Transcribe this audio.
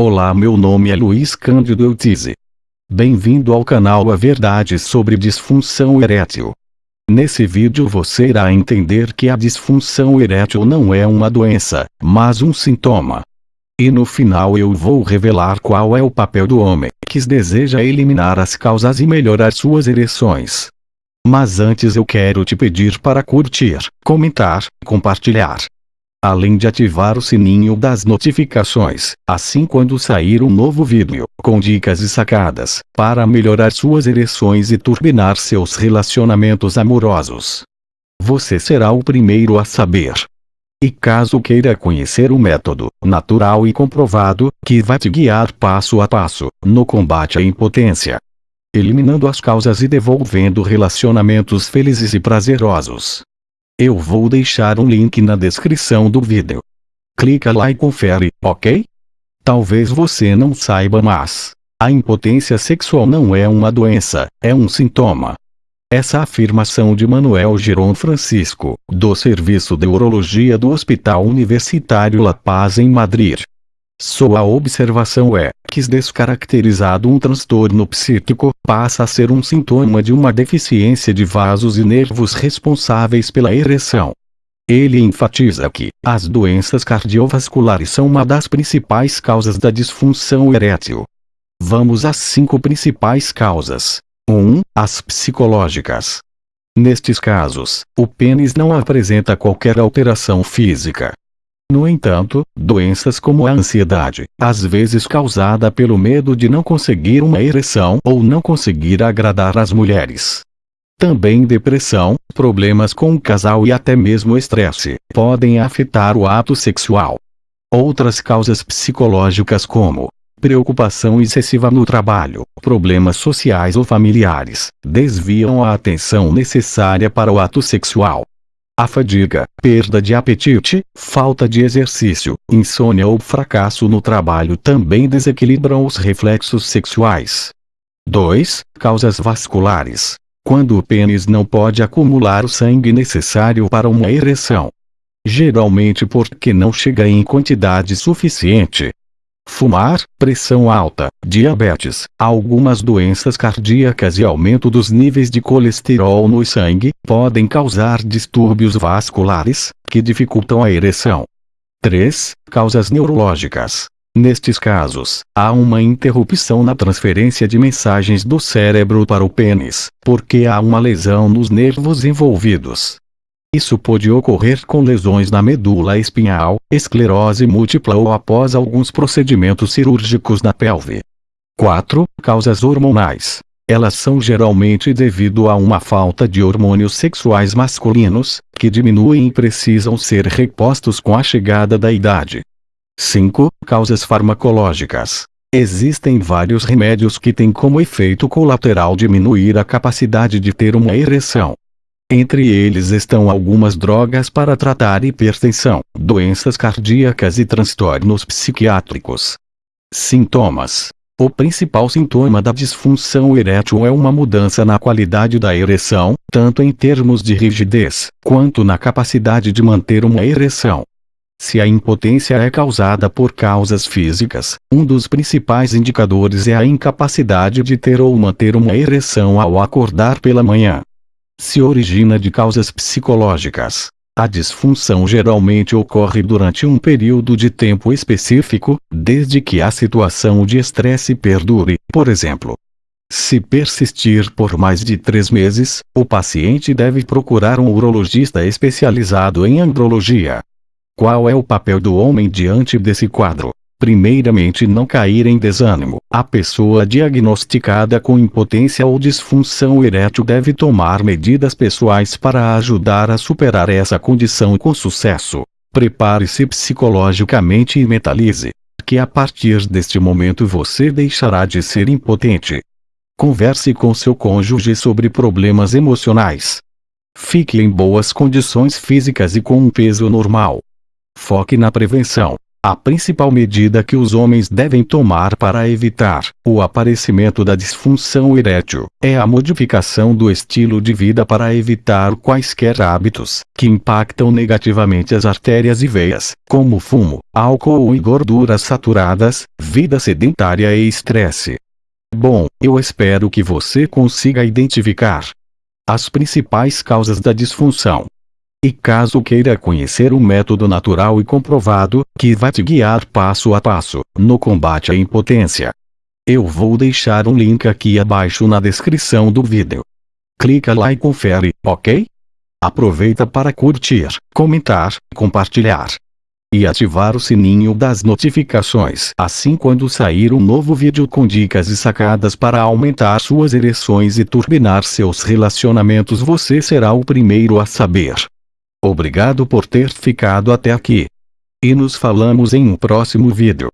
Olá meu nome é Luiz Cândido Eutize. Bem-vindo ao canal A Verdade sobre Disfunção Erétil. Nesse vídeo você irá entender que a disfunção erétil não é uma doença, mas um sintoma. E no final eu vou revelar qual é o papel do homem, que deseja eliminar as causas e melhorar suas ereções. Mas antes eu quero te pedir para curtir, comentar, compartilhar além de ativar o sininho das notificações, assim quando sair um novo vídeo, com dicas e sacadas, para melhorar suas ereções e turbinar seus relacionamentos amorosos. Você será o primeiro a saber. E caso queira conhecer o método, natural e comprovado, que vai te guiar passo a passo, no combate à impotência, eliminando as causas e devolvendo relacionamentos felizes e prazerosos. Eu vou deixar um link na descrição do vídeo. Clica lá e confere, ok? Talvez você não saiba mas, a impotência sexual não é uma doença, é um sintoma. Essa afirmação de Manuel Giron Francisco, do Serviço de Urologia do Hospital Universitário La Paz em Madrid, sua observação é, descaracterizado um transtorno psíquico, passa a ser um sintoma de uma deficiência de vasos e nervos responsáveis pela ereção. Ele enfatiza que, as doenças cardiovasculares são uma das principais causas da disfunção erétil. Vamos às cinco principais causas. 1. Um, as psicológicas. Nestes casos, o pênis não apresenta qualquer alteração física, no entanto, doenças como a ansiedade, às vezes causada pelo medo de não conseguir uma ereção ou não conseguir agradar as mulheres. Também depressão, problemas com o casal e até mesmo estresse, podem afetar o ato sexual. Outras causas psicológicas como preocupação excessiva no trabalho, problemas sociais ou familiares, desviam a atenção necessária para o ato sexual. A fadiga, perda de apetite, falta de exercício, insônia ou fracasso no trabalho também desequilibram os reflexos sexuais. 2. Causas vasculares. Quando o pênis não pode acumular o sangue necessário para uma ereção. Geralmente porque não chega em quantidade suficiente, Fumar, pressão alta, diabetes, algumas doenças cardíacas e aumento dos níveis de colesterol no sangue, podem causar distúrbios vasculares, que dificultam a ereção. 3. Causas neurológicas. Nestes casos, há uma interrupção na transferência de mensagens do cérebro para o pênis, porque há uma lesão nos nervos envolvidos. Isso pode ocorrer com lesões na medula espinhal, esclerose múltipla ou após alguns procedimentos cirúrgicos na pelve. 4. Causas hormonais. Elas são geralmente devido a uma falta de hormônios sexuais masculinos, que diminuem e precisam ser repostos com a chegada da idade. 5. Causas farmacológicas. Existem vários remédios que têm como efeito colateral diminuir a capacidade de ter uma ereção. Entre eles estão algumas drogas para tratar hipertensão, doenças cardíacas e transtornos psiquiátricos. Sintomas o principal sintoma da disfunção erétil é uma mudança na qualidade da ereção, tanto em termos de rigidez, quanto na capacidade de manter uma ereção. Se a impotência é causada por causas físicas, um dos principais indicadores é a incapacidade de ter ou manter uma ereção ao acordar pela manhã se origina de causas psicológicas. A disfunção geralmente ocorre durante um período de tempo específico, desde que a situação de estresse perdure, por exemplo. Se persistir por mais de três meses, o paciente deve procurar um urologista especializado em andrologia. Qual é o papel do homem diante desse quadro? Primeiramente não cair em desânimo. A pessoa diagnosticada com impotência ou disfunção erétil deve tomar medidas pessoais para ajudar a superar essa condição com sucesso. Prepare-se psicologicamente e mentalize que a partir deste momento você deixará de ser impotente. Converse com seu cônjuge sobre problemas emocionais. Fique em boas condições físicas e com um peso normal. Foque na prevenção A principal medida que os homens devem tomar para evitar o aparecimento da disfunção erétil é a modificação do estilo de vida para evitar quaisquer hábitos que impactam negativamente as artérias e veias, como fumo, álcool e gorduras saturadas, vida sedentária e estresse. Bom, eu espero que você consiga identificar as principais causas da disfunção e caso queira conhecer um método natural e comprovado, que vai te guiar passo a passo, no combate à impotência. Eu vou deixar um link aqui abaixo na descrição do vídeo. Clica lá e confere, ok? Aproveita para curtir, comentar, compartilhar. E ativar o sininho das notificações. Assim quando sair um novo vídeo com dicas e sacadas para aumentar suas ereções e turbinar seus relacionamentos você será o primeiro a saber. Obrigado por ter ficado até aqui. E nos falamos em um próximo vídeo.